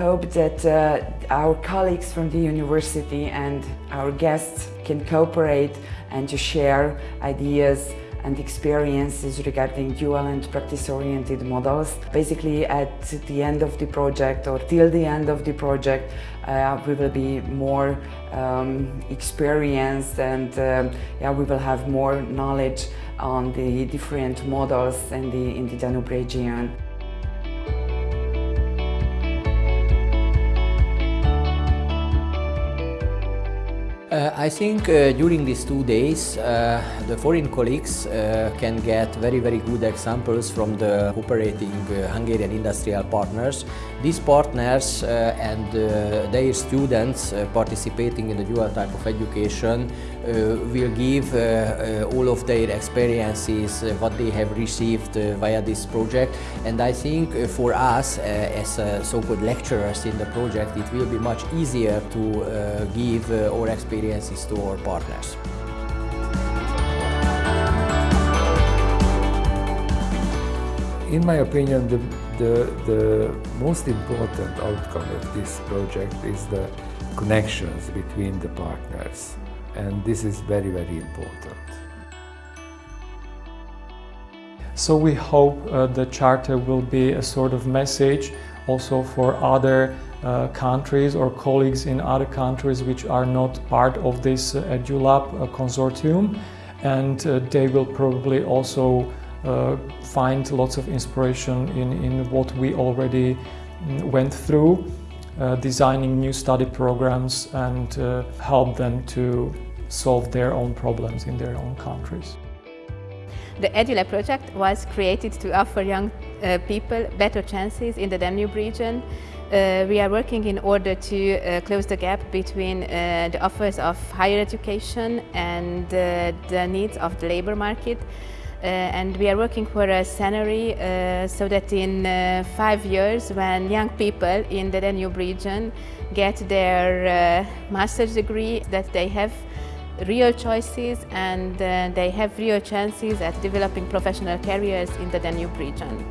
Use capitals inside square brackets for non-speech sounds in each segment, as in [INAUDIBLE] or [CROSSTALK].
Hope that uh, our colleagues from the university and our guests can cooperate and to share ideas and experiences regarding dual and practice-oriented models. Basically at the end of the project or till the end of the project uh, we will be more um, experienced and uh, yeah, we will have more knowledge on the different models in the, in the Danube region. Uh, I think uh, during these two days uh, the foreign colleagues uh, can get very very good examples from the operating uh, Hungarian industrial partners. These partners uh, and their students participating in the dual type of education Uh, will give uh, uh, all of their experiences, what they have received via this project and I think for us as so-called lecturers in the project it will be much easier to give our experiences to our partners. In my opinion, the, the, the most important outcome of this project is the connections between the partners. And this is very, very important. So we hope uh, the Charter will be a sort of message also for other uh, countries or colleagues in other countries which are not part of this uh, EduLab uh, consortium and uh, they will probably also uh, find lots of inspiration in, in what we already mm, went through, uh, designing new study programs and help them to solve their own problems in their own countries. The EduLab project was created to offer young people better chances in the Danube region uh, we are working in order to uh, close the gap between uh, the offers of higher education and uh, the needs of the labor market. Uh, and we are working for a scenario uh, so that in five years when young people in the Danube region get their master's degree that they have real choices and they have real chances at developing professional careers in the Danube region.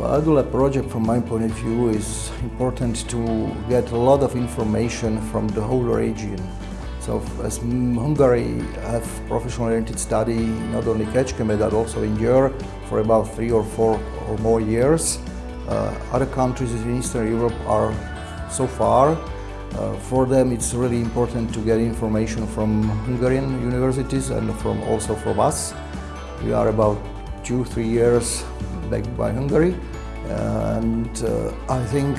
Well, EduLab project from my point of view is important to get a lot of information from the whole region. So as Hungary have professional oriented study not only Kecskemét but also in Győr for about three or four or more years. Uh, other countries in Eastern Europe are so far. Uh, for them it's really important to get information from Hungarian universities and from also from us. We are about two, three years back by Hungary. And uh, I think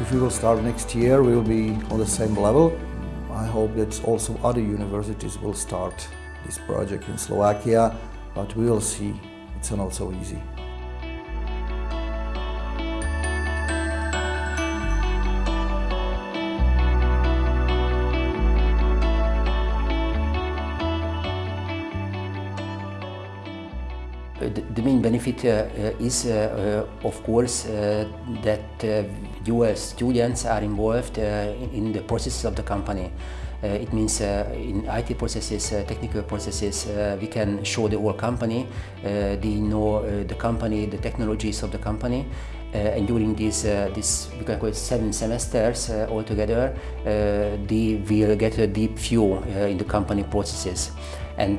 if we will start next year, we will be on the same level. I hope that also other universities will start this project in Slovakia, but we will see. It's not so easy. Uh, the main benefit uh, uh, is, uh, uh of course, uh, that US students are involved in the processes of the company. Uh, it means uh, in IT processes, uh, technical processes, we can show the whole company, they know the company, the technologies of the company, and during these, this we can call it seven semesters altogether, they will get a deep view in the company processes. And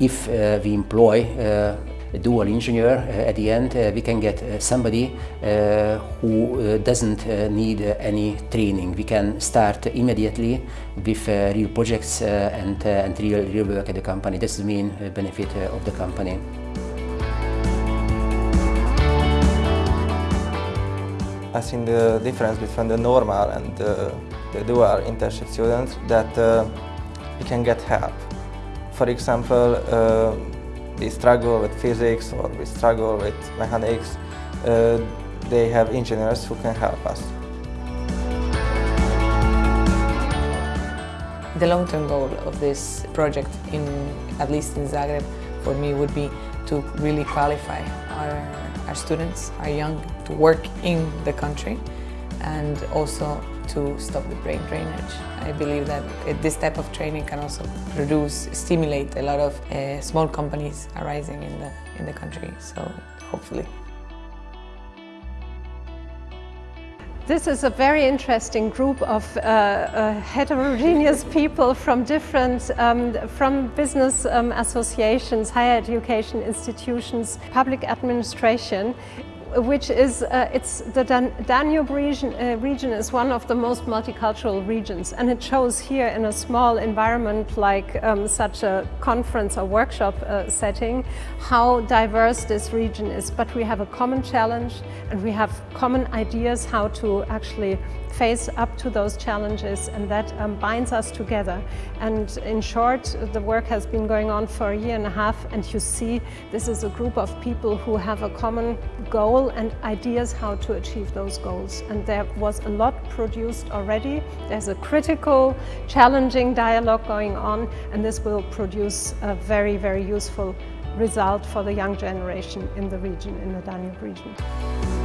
if we employ dual engineer, uh, at the end uh, we can get uh, somebody who doesn't need any training. We can start immediately with real projects and, and real, real work at the company. That's the main benefit of the company. I think the difference between the normal and the, the dual internship students that uh, we can get help. For example, uh, we struggle with physics or we struggle with mechanics, uh, they have engineers who can help us. The long-term goal of this project, in, at least in Zagreb, for me would be to really qualify our, our students, our young, to work in the country and also to stop the brain drainage. I believe that this type of training can also reduce, stimulate a lot of uh, small companies arising in the, in the country, so hopefully. This is a very interesting group of uh, uh, heterogeneous [LAUGHS] people from different, um, from business um, associations, higher education institutions, public administration which is, uh, it's the Dan Danube region, uh, region is one of the most multicultural regions and it shows here in a small environment like um, such a conference or workshop uh, setting how diverse this region is. But we have a common challenge and we have common ideas how to actually face up to those challenges and that um, binds us together. And in short, the work has been going on for a year and a half and you see this is a group of people who have a common goal and ideas how to achieve those goals. And there was a lot produced already. There's a critical, challenging dialogue going on and this will produce a very, very useful result for the young generation in the region, in the Danube region.